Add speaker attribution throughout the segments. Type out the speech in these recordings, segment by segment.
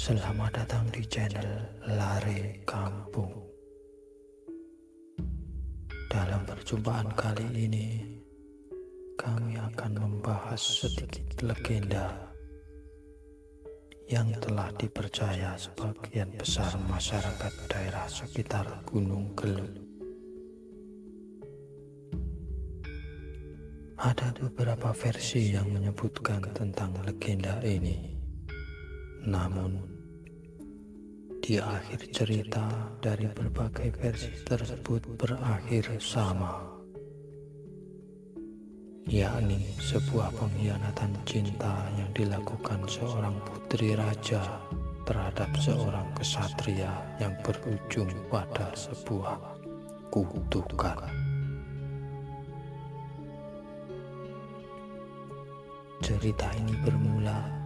Speaker 1: Selamat datang di channel Lare Kampung. Dalam perjumpaan kali ini, kami akan membahas sedikit legenda yang telah dipercaya sebagian besar masyarakat daerah sekitar Gunung Gelut. Ada beberapa versi yang menyebutkan tentang legenda ini. Namun, di akhir cerita dari berbagai versi tersebut berakhir sama, yakni sebuah pengkhianatan cinta yang dilakukan seorang putri raja terhadap seorang kesatria yang berujung pada sebuah kutukan. Cerita ini bermula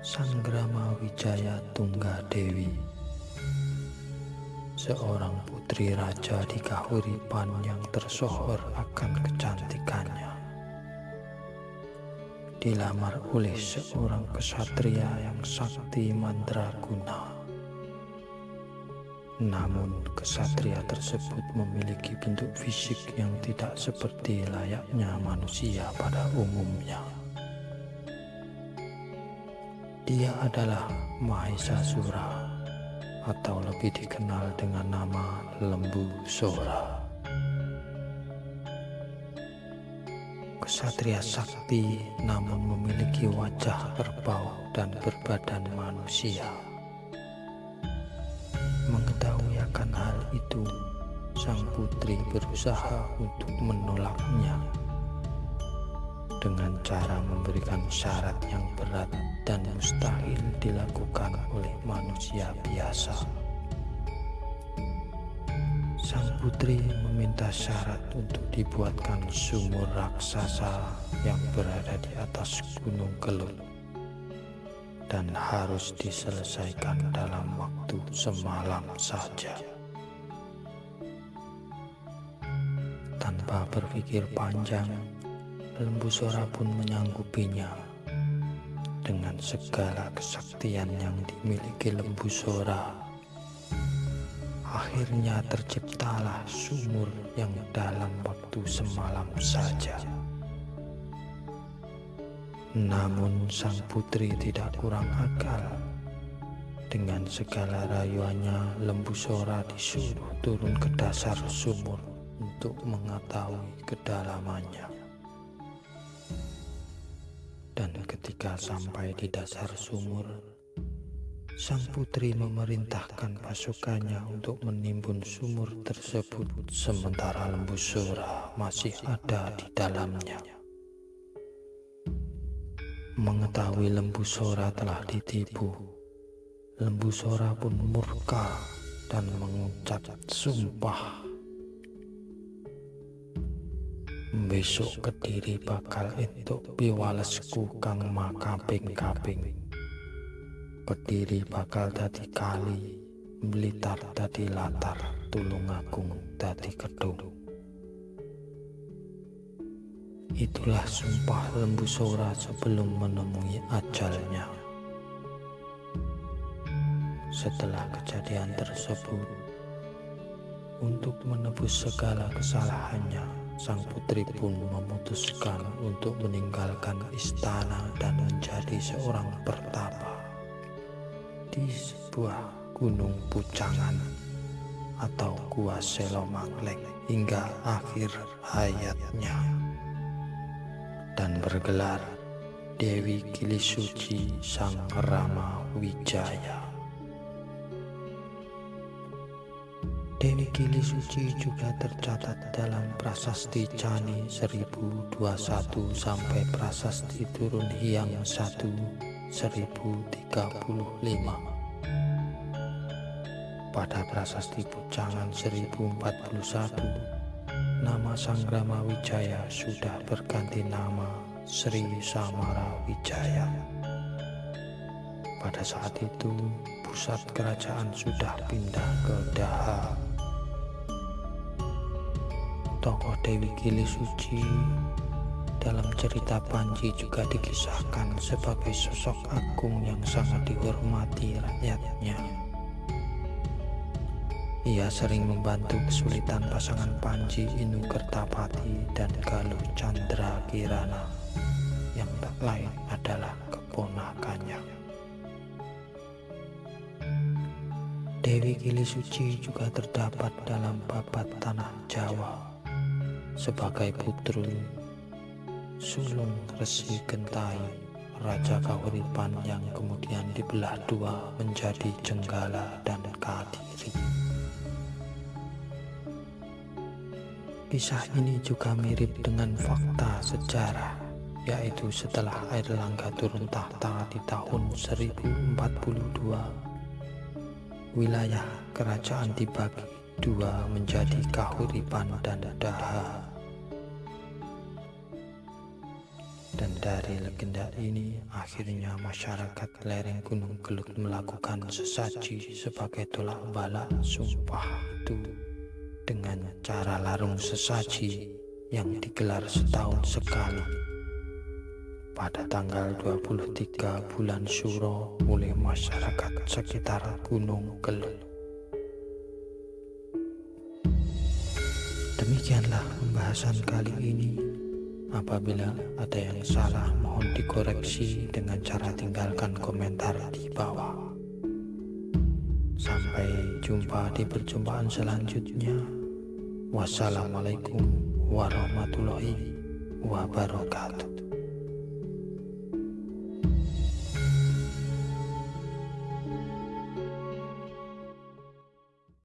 Speaker 1: Sanggrama Wijaya Tunggadewi Seorang putri raja di Kahuripan yang tersohor akan kecantikannya. Dilamar oleh seorang kesatria yang sakti mandraguna. Namun kesatria tersebut memiliki bentuk fisik yang tidak seperti layaknya manusia pada umumnya dia adalah Mahesa Sura atau lebih dikenal dengan nama Lembu Sora. Kesatria sakti namun memiliki wajah kerbau dan berbadan manusia. Mengetahui akan hal itu, sang putri berusaha untuk menolaknya dengan cara memberikan syarat yang berat dan mustahil dilakukan oleh manusia biasa. Sang putri meminta syarat untuk dibuatkan sumur raksasa yang berada di atas gunung Kelut dan harus diselesaikan dalam waktu semalam saja. Tanpa berpikir panjang, Lembu Sora pun menyanggupinya. Dengan segala kesaktian yang dimiliki Lembu Sora, akhirnya terciptalah sumur yang dalam waktu semalam saja. Namun sang putri tidak kurang akal. Dengan segala rayuannya, Lembu Sora disuruh turun ke dasar sumur untuk mengetahui kedalamannya. Dan ketika sampai di dasar sumur, sang putri memerintahkan pasukannya untuk menimbun sumur tersebut sementara lembu sora masih ada di dalamnya. Mengetahui lembu sora telah ditipu, lembu sora pun murka dan mengucap sumpah besok kediri bakal entuk piwalesku kang makaping-kaping. Kediri bakal dadi kali blitar dadi latar tulungagung dadi kedung itulah sumpah lembu sora sebelum menemui ajalnya. Setelah kejadian tersebut untuk menebus segala kesalahannya sang putri pun memutuskan untuk meninggalkan istana dan menjadi seorang pertapa di sebuah gunung pucangan atau gua Selomaklek hingga akhir hayatnya dan bergelar Dewi Kilisuci Sang Rama Wijaya. Dewi Gili Suci juga tercatat dalam prasasti Cani 1021 sampai prasasti Turun Hyang 1 1035. Pada prasasti Pucangan 1041, nama Sang Rama Wijaya sudah berganti nama Sri Samara Wijaya. Pada saat itu, pusat kerajaan sudah pindah ke Daha tokoh Dewi Gili Suci dalam cerita Panji juga dikisahkan sebagai sosok agung yang sangat dihormati rakyatnya. Ia sering membantu kesulitan pasangan Panji Inu Kertapati dan Galuh Chandra Kirana yang tak lain adalah keponakannya. Dewi Gili Suci juga terdapat dalam babat tanah Jawa sebagai putru sulung Resi Gentai Raja Kahuripan yang kemudian dibelah dua menjadi Jenggala dan Kadiri. Kisah ini juga mirip dengan fakta sejarah, yaitu setelah Air Langga turun tahta di tahun 1042, wilayah kerajaan dibagi dua menjadi Kahuripan dan Daha. Dan dari legenda ini, akhirnya masyarakat lereng Gunung Gelut melakukan sesaji sebagai tolak balak sumpah itu dengan cara larung sesaji yang digelar setahun sekali. Pada tanggal 23 bulan Suro oleh masyarakat sekitar Gunung Gelut. Demikianlah pembahasan kali ini. Apabila ada yang salah, mohon dikoreksi dengan cara tinggalkan komentar di bawah. Sampai jumpa di perjumpaan selanjutnya. Wassalamualaikum warahmatullahi wabarakatuh.